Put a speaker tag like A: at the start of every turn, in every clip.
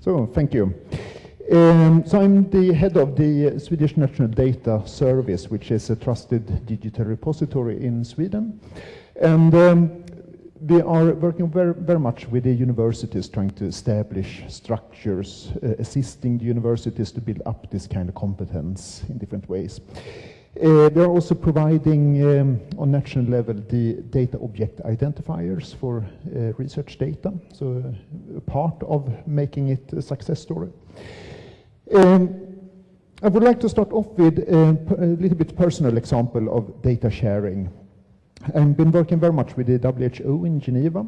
A: So, thank you. Um, so I'm the head of the Swedish National Data Service, which is a trusted digital repository in Sweden. And um, we are working very, very much with the universities trying to establish structures, uh, assisting the universities to build up this kind of competence in different ways. Uh, we are also providing um, on national level the data object identifiers for uh, research data, so uh, part of making it a success story. Um, I would like to start off with uh, a little bit personal example of data sharing. I've been working very much with the WHO in Geneva,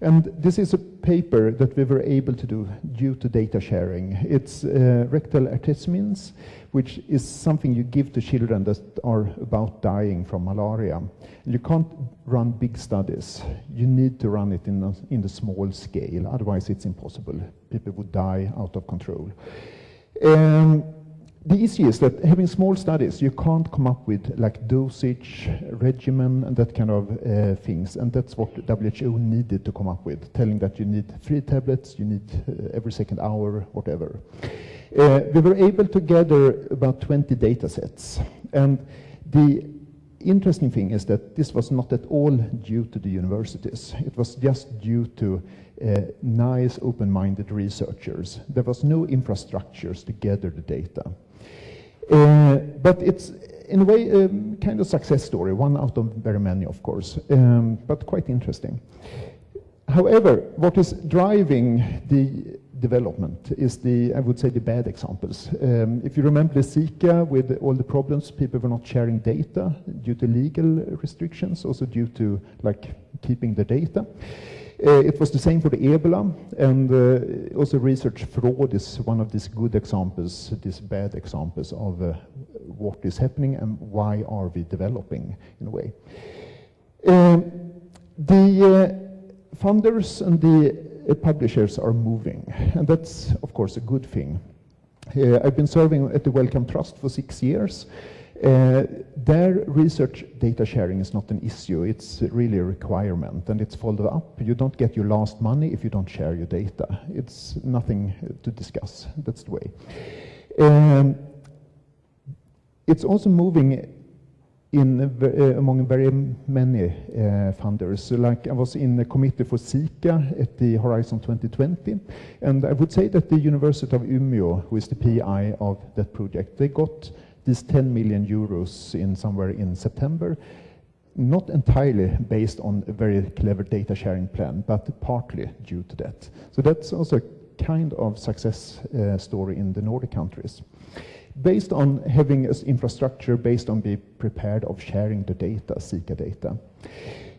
A: and this is a paper that we were able to do due to data sharing. It's uh, rectal artemisinin, which is something you give to children that are about dying from malaria. You can't run big studies. You need to run it in, a, in the small scale, otherwise it's impossible. People would die out of control. Um, the issue is that having small studies, you can't come up with like dosage, regimen, and that kind of uh, things. And that's what WHO needed to come up with, telling that you need three tablets, you need uh, every second hour, whatever. Uh, we were able to gather about 20 data sets. And the interesting thing is that this was not at all due to the universities. It was just due to uh, nice, open-minded researchers. There was no infrastructures to gather the data. Uh, but it's, in a way, a um, kind of success story, one out of very many, of course, um, but quite interesting. However, what is driving the development is the, I would say, the bad examples. Um, if you remember the Zika with all the problems, people were not sharing data due to legal restrictions, also due to like keeping the data. Uh, it was the same for the Ebola, and uh, also research fraud is one of these good examples, these bad examples of uh, what is happening and why are we developing in a way. The funders and the publishers are moving, and that's of course a good thing. Uh, I've been serving at the Wellcome Trust for six years, uh, their research data sharing is not an issue, it's really a requirement and it's followed up. You don't get your last money if you don't share your data. It's nothing to discuss, that's the way. Um, it's also moving in uh, among very many uh, funders. So like I was in the committee for Zika at the Horizon 2020, and I would say that the University of Umeå, who is the PI of that project, they got these 10 million euros in somewhere in September, not entirely based on a very clever data sharing plan, but partly due to that. So that's also a kind of success uh, story in the Nordic countries. Based on having an infrastructure, based on being prepared of sharing the data, Zika data.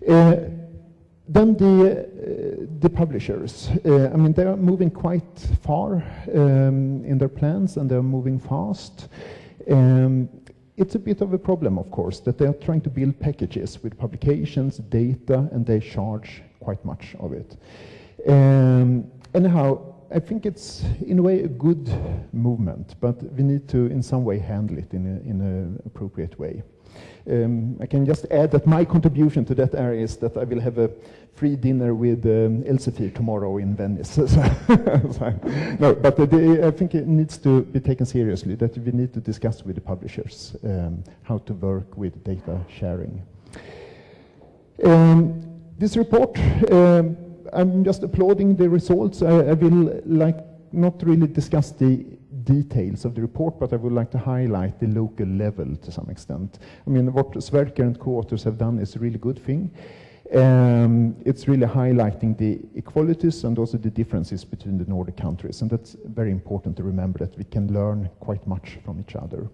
A: Uh, then the, uh, the publishers, uh, I mean, they are moving quite far um, in their plans and they're moving fast. Um, it's a bit of a problem, of course, that they are trying to build packages with publications, data, and they charge quite much of it. Um, anyhow, I think it's, in a way, a good movement, but we need to, in some way, handle it in an appropriate way. Um, I can just add that my contribution to that area is that I will have a free dinner with um, Elsevier tomorrow in Venice. no, but the, I think it needs to be taken seriously, that we need to discuss with the publishers um, how to work with data sharing. Um, this report, um, I'm just applauding the results. I, I will like not really discuss the details of the report, but I would like to highlight the local level to some extent. I mean, what Sverker and co-authors have done is a really good thing. Um, it's really highlighting the equalities and also the differences between the Nordic countries, and that's very important to remember that we can learn quite much from each other.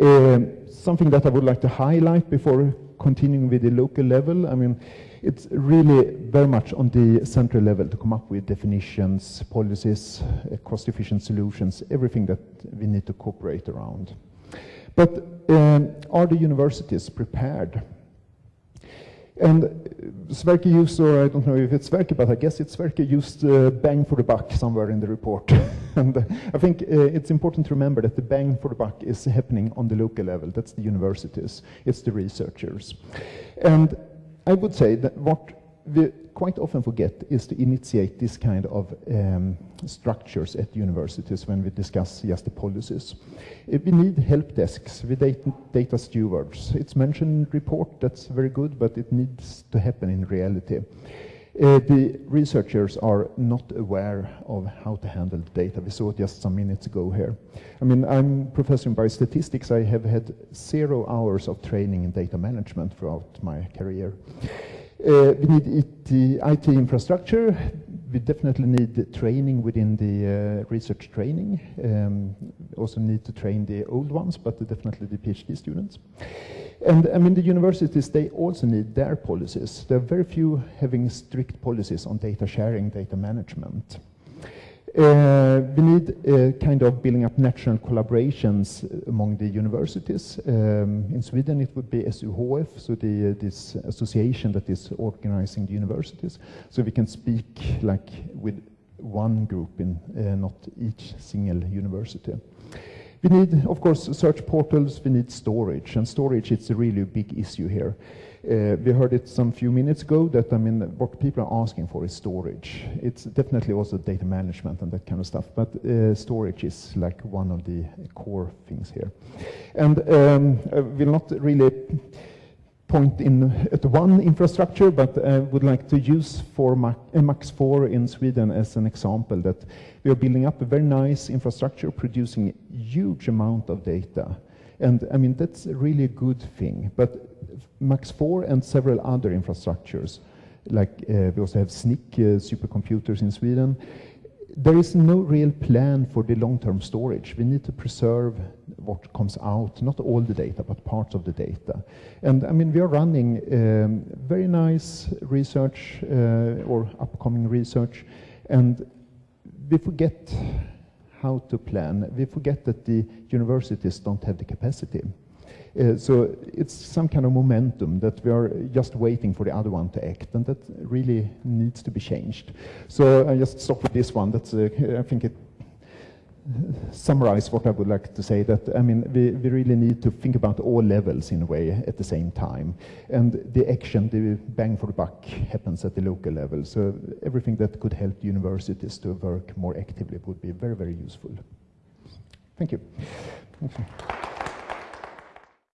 A: Um, something that I would like to highlight before continuing with the local level, I mean, it's really very much on the central level to come up with definitions, policies, uh, cost-efficient solutions, everything that we need to cooperate around. But um, are the universities prepared? And Sverker used, or I don't know if it's Sverker, but I guess it's Sverker used uh, bang for the buck somewhere in the report. and uh, I think uh, it's important to remember that the bang for the buck is happening on the local level. That's the universities, it's the researchers. And I would say that what we quite often forget is to initiate this kind of um, structures at universities when we discuss just the policies. If we need help desks with data, data stewards. It's mentioned in report, that's very good, but it needs to happen in reality. Uh, the researchers are not aware of how to handle the data. We saw it just some minutes ago here. I mean, I'm professor in biostatistics. I have had zero hours of training in data management throughout my career. Uh, we need IT, IT, infrastructure. We definitely need training within the uh, research training. Um, also need to train the old ones, but definitely the PhD students. And I mean, the universities, they also need their policies. There are very few having strict policies on data sharing, data management. Uh, we need uh, kind of building up national collaborations among the universities. Um, in Sweden, it would be SUHF, so the, uh, this association that is organizing the universities. So we can speak like with one group in uh, not each single university. We need, of course, search portals, we need storage, and storage is a really big issue here. Uh, we heard it some few minutes ago that, I mean, what people are asking for is storage. It's definitely also data management and that kind of stuff, but uh, storage is like one of the core things here. And um, I will not really point in at one infrastructure, but I would like to use for MAX IV in Sweden as an example that we are building up a very nice infrastructure producing huge amount of data. And I mean, that's really a good thing. But MAX IV and several other infrastructures, like uh, we also have SNIC uh, supercomputers in Sweden, there is no real plan for the long-term storage. We need to preserve what comes out, not all the data, but parts of the data. And I mean, we are running um, very nice research uh, or upcoming research, and we forget how to plan. We forget that the universities don't have the capacity. Uh, so it's some kind of momentum that we are just waiting for the other one to act, and that really needs to be changed. So I just stop with this one. That's uh, I think it summarize what I would like to say that I mean we, we really need to think about all levels in a way at the same time and the action the bang for the buck happens at the local level so everything that could help universities to work more actively would be very very useful thank you, thank you.